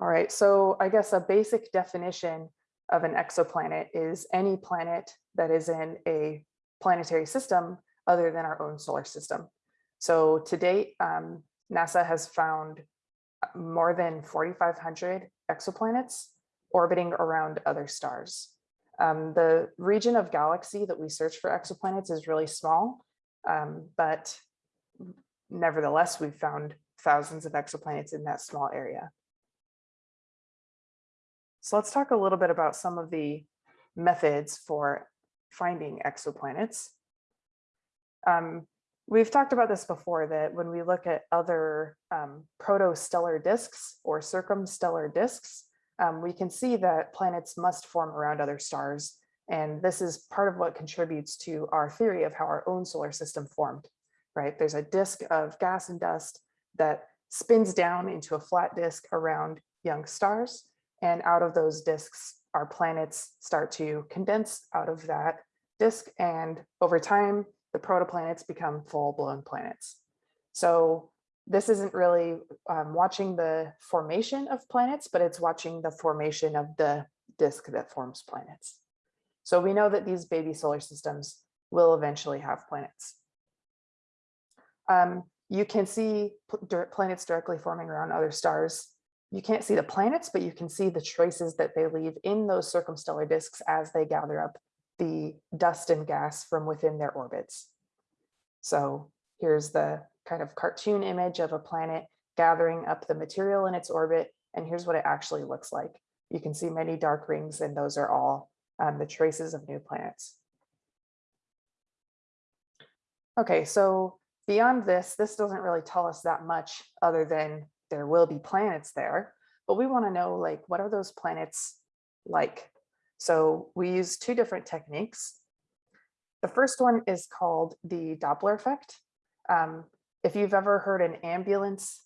All right, so I guess a basic definition of an exoplanet is any planet that is in a planetary system other than our own solar system. So to date, um, NASA has found more than 4,500 exoplanets orbiting around other stars. Um, the region of galaxy that we search for exoplanets is really small, um, but nevertheless, we've found thousands of exoplanets in that small area. So let's talk a little bit about some of the methods for finding exoplanets. Um, we've talked about this before that when we look at other um, protostellar disks or circumstellar disks, um, we can see that planets must form around other stars. And this is part of what contributes to our theory of how our own solar system formed, right? There's a disk of gas and dust that spins down into a flat disk around young stars. And out of those disks, our planets start to condense out of that disk. And over time, the protoplanets become full blown planets. So this isn't really um, watching the formation of planets, but it's watching the formation of the disk that forms planets. So we know that these baby solar systems will eventually have planets. Um, you can see planets directly forming around other stars you can't see the planets, but you can see the traces that they leave in those circumstellar disks as they gather up the dust and gas from within their orbits. So here's the kind of cartoon image of a planet gathering up the material in its orbit. And here's what it actually looks like. You can see many dark rings and those are all um, the traces of new planets. Okay, so beyond this, this doesn't really tell us that much other than there will be planets there, but we want to know like, what are those planets like? So we use two different techniques. The first one is called the Doppler effect. Um, if you've ever heard an ambulance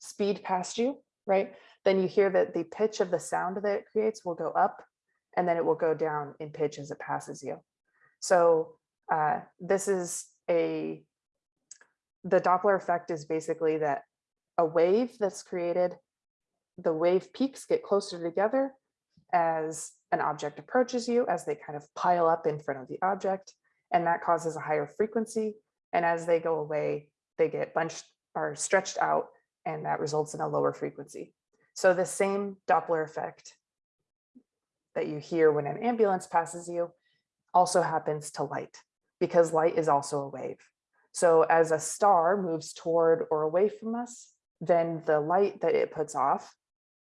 speed past you, right, then you hear that the pitch of the sound that it creates will go up and then it will go down in pitch as it passes you. So uh, this is a, the Doppler effect is basically that a wave that's created, the wave peaks get closer together as an object approaches you, as they kind of pile up in front of the object, and that causes a higher frequency. And as they go away, they get bunched or stretched out, and that results in a lower frequency. So the same Doppler effect that you hear when an ambulance passes you also happens to light because light is also a wave. So as a star moves toward or away from us, then the light that it puts off,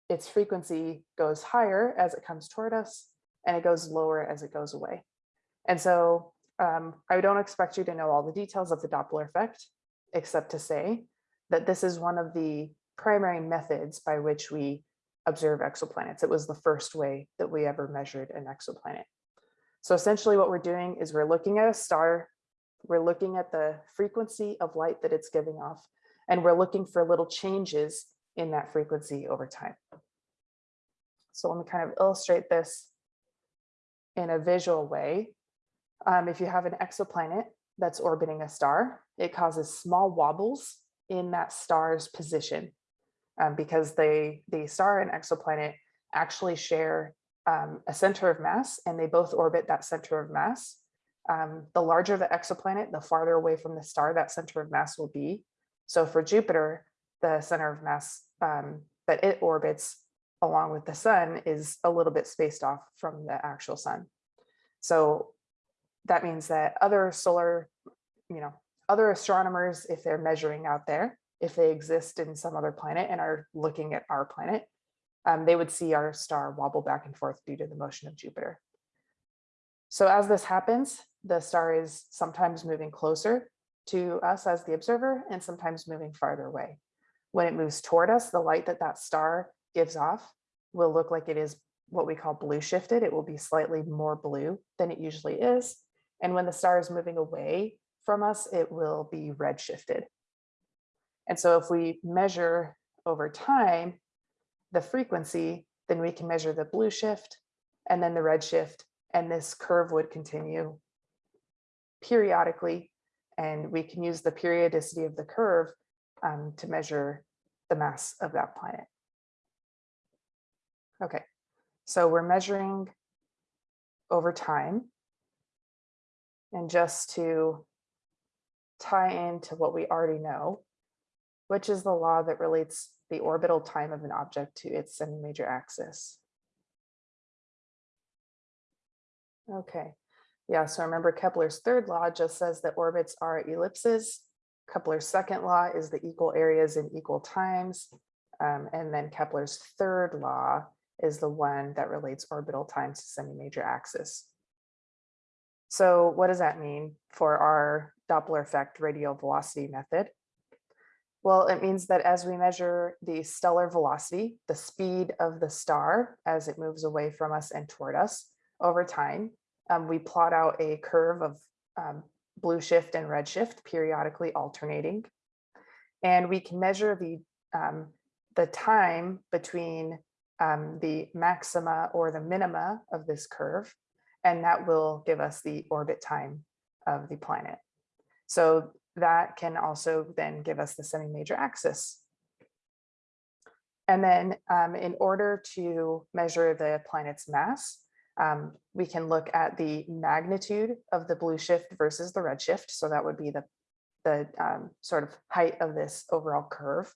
its frequency goes higher as it comes toward us and it goes lower as it goes away. And so um, I don't expect you to know all the details of the Doppler effect, except to say that this is one of the primary methods by which we observe exoplanets. It was the first way that we ever measured an exoplanet. So essentially what we're doing is we're looking at a star, we're looking at the frequency of light that it's giving off, and we're looking for little changes in that frequency over time. So let me kind of illustrate this in a visual way. Um, if you have an exoplanet that's orbiting a star, it causes small wobbles in that star's position um, because they, the star and exoplanet actually share um, a center of mass and they both orbit that center of mass. Um, the larger the exoplanet, the farther away from the star that center of mass will be. So for Jupiter, the center of mass um, that it orbits along with the sun is a little bit spaced off from the actual sun. So that means that other solar, you know, other astronomers, if they're measuring out there, if they exist in some other planet and are looking at our planet, um, they would see our star wobble back and forth due to the motion of Jupiter. So as this happens, the star is sometimes moving closer to us as the observer and sometimes moving farther away. When it moves toward us, the light that that star gives off will look like it is what we call blue shifted. It will be slightly more blue than it usually is. And when the star is moving away from us, it will be red shifted. And so if we measure over time the frequency, then we can measure the blue shift and then the red shift, and this curve would continue periodically and we can use the periodicity of the curve um, to measure the mass of that planet. Okay, so we're measuring over time. And just to tie into what we already know, which is the law that relates the orbital time of an object to its semi-major axis. Okay, yeah, so remember Kepler's third law just says that orbits are ellipses. Kepler's second law is the equal areas in equal times. Um, and then Kepler's third law is the one that relates orbital times to semi-major axis. So what does that mean for our Doppler effect radial velocity method? Well, it means that as we measure the stellar velocity, the speed of the star as it moves away from us and toward us over time, um, we plot out a curve of um, blue shift and red shift periodically alternating. And we can measure the, um, the time between um, the maxima or the minima of this curve, and that will give us the orbit time of the planet. So that can also then give us the semi-major axis. And then um, in order to measure the planet's mass, um, we can look at the magnitude of the blue shift versus the red shift. So that would be the, the um, sort of height of this overall curve.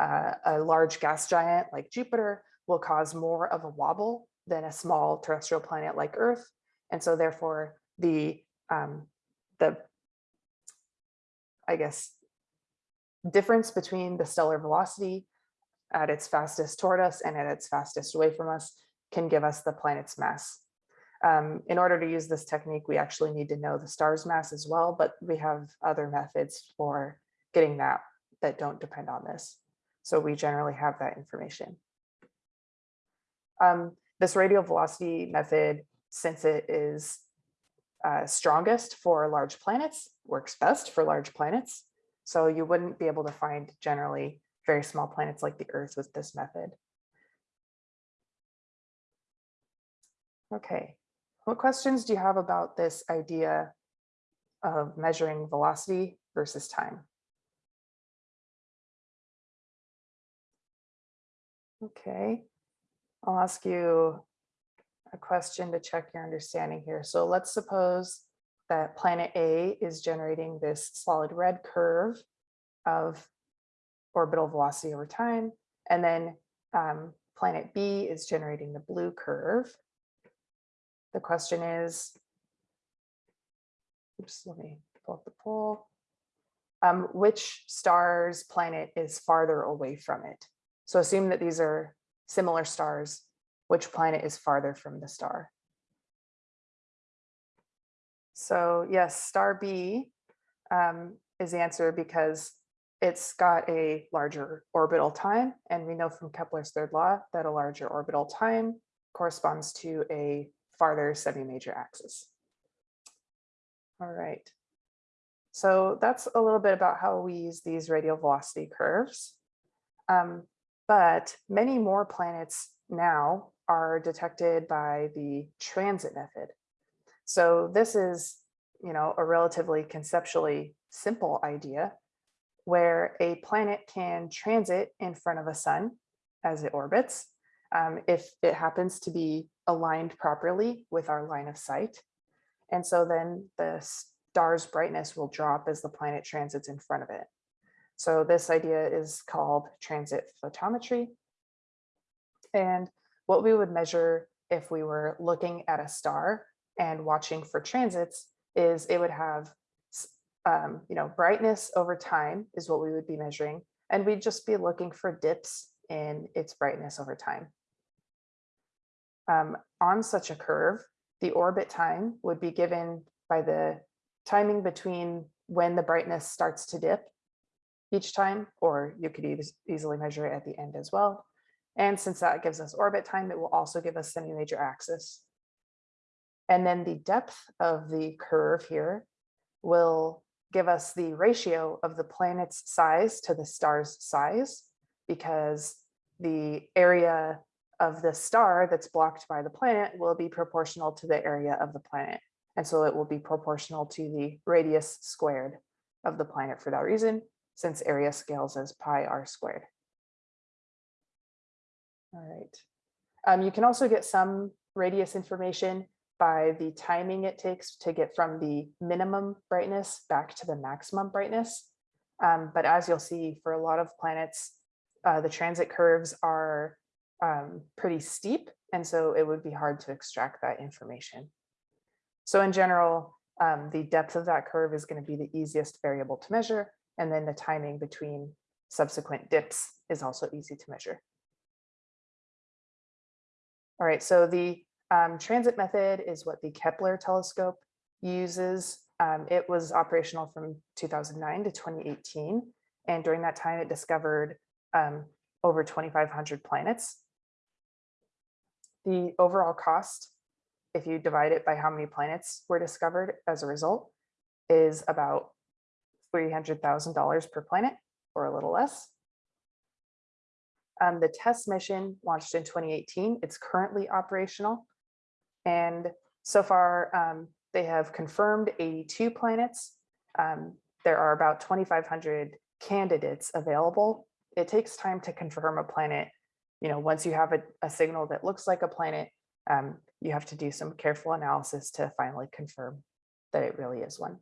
Uh, a large gas giant like Jupiter will cause more of a wobble than a small terrestrial planet like Earth. And so therefore the, um, the I guess, difference between the stellar velocity at its fastest toward us and at its fastest away from us can give us the planet's mass. Um, in order to use this technique, we actually need to know the star's mass as well, but we have other methods for getting that that don't depend on this. So we generally have that information. Um, this radial velocity method, since it is uh, strongest for large planets, works best for large planets. So you wouldn't be able to find generally very small planets like the Earth with this method. Okay, what questions do you have about this idea of measuring velocity versus time? Okay, I'll ask you a question to check your understanding here. So let's suppose that planet A is generating this solid red curve of orbital velocity over time. And then um, planet B is generating the blue curve. The question is, oops, let me pull up the poll. Um, which star's planet is farther away from it? So assume that these are similar stars which planet is farther from the star. So yes, star B um, is the answer because it's got a larger orbital time. And we know from Kepler's third law that a larger orbital time corresponds to a farther semi-major axis. All right. So that's a little bit about how we use these radial velocity curves. Um, but many more planets now are detected by the transit method. So this is, you know, a relatively conceptually simple idea where a planet can transit in front of a sun as it orbits um, if it happens to be aligned properly with our line of sight. And so then the star's brightness will drop as the planet transits in front of it. So this idea is called transit photometry. And what we would measure if we were looking at a star and watching for transits is it would have, um, you know, brightness over time is what we would be measuring. And we'd just be looking for dips in its brightness over time. Um, on such a curve, the orbit time would be given by the timing between when the brightness starts to dip each time, or you could easily measure it at the end as well. And since that gives us orbit time, it will also give us semi-major axis. And then the depth of the curve here will give us the ratio of the planet's size to the star's size, because the area of the star that's blocked by the planet will be proportional to the area of the planet. And so it will be proportional to the radius squared of the planet for that reason, since area scales as pi r squared. All right. Um, you can also get some radius information by the timing it takes to get from the minimum brightness back to the maximum brightness. Um, but as you'll see for a lot of planets, uh, the transit curves are um, pretty steep. And so it would be hard to extract that information. So in general, um, the depth of that curve is going to be the easiest variable to measure. And then the timing between subsequent dips is also easy to measure. All right, so the um, transit method is what the Kepler telescope uses. Um, it was operational from 2009 to 2018. And during that time, it discovered um, over 2,500 planets. The overall cost, if you divide it by how many planets were discovered as a result, is about $300,000 per planet or a little less. Um, the TESS mission launched in 2018. It's currently operational. And so far, um, they have confirmed 82 planets. Um, there are about 2,500 candidates available. It takes time to confirm a planet. You know, once you have a, a signal that looks like a planet, um, you have to do some careful analysis to finally confirm that it really is one.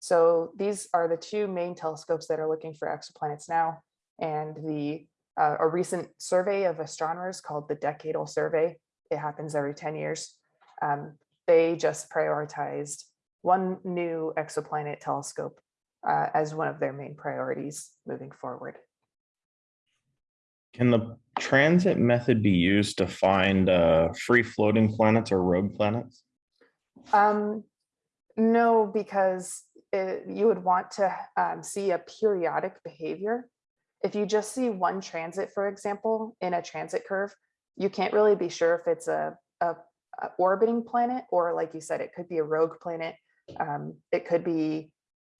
So these are the two main telescopes that are looking for exoplanets now. And the uh, a recent survey of astronomers called the Decadal Survey, it happens every 10 years. Um, they just prioritized one new exoplanet telescope uh, as one of their main priorities moving forward. Can the transit method be used to find uh, free floating planets or rogue planets? Um, no, because it, you would want to um, see a periodic behavior. If you just see one transit, for example, in a transit curve, you can't really be sure if it's a, a, a orbiting planet or like you said, it could be a rogue planet. Um, it could be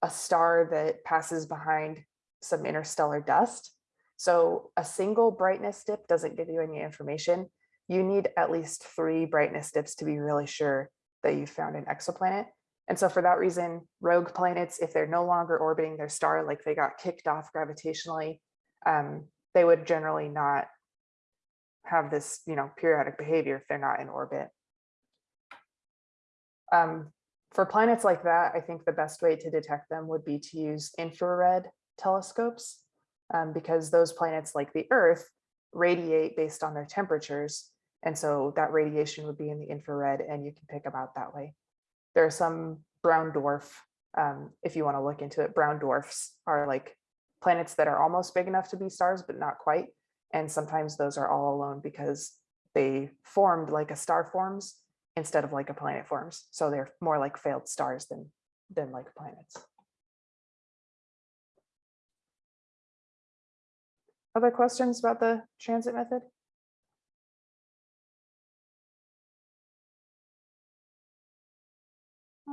a star that passes behind some interstellar dust. So a single brightness dip doesn't give you any information. You need at least three brightness dips to be really sure that you found an exoplanet. And so for that reason, rogue planets, if they're no longer orbiting their star, like they got kicked off gravitationally, um, they would generally not have this, you know, periodic behavior if they're not in orbit. Um, for planets like that, I think the best way to detect them would be to use infrared telescopes um, because those planets like the Earth radiate based on their temperatures. And so that radiation would be in the infrared and you can pick them out that way. There are some brown dwarf, um, if you want to look into it, brown dwarfs are like planets that are almost big enough to be stars, but not quite. And sometimes those are all alone because they formed like a star forms instead of like a planet forms. So they're more like failed stars than, than like planets. Other questions about the transit method?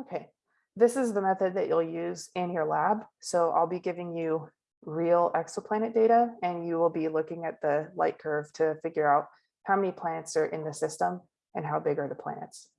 Okay, this is the method that you'll use in your lab. So I'll be giving you real exoplanet data and you will be looking at the light curve to figure out how many planets are in the system and how big are the planets.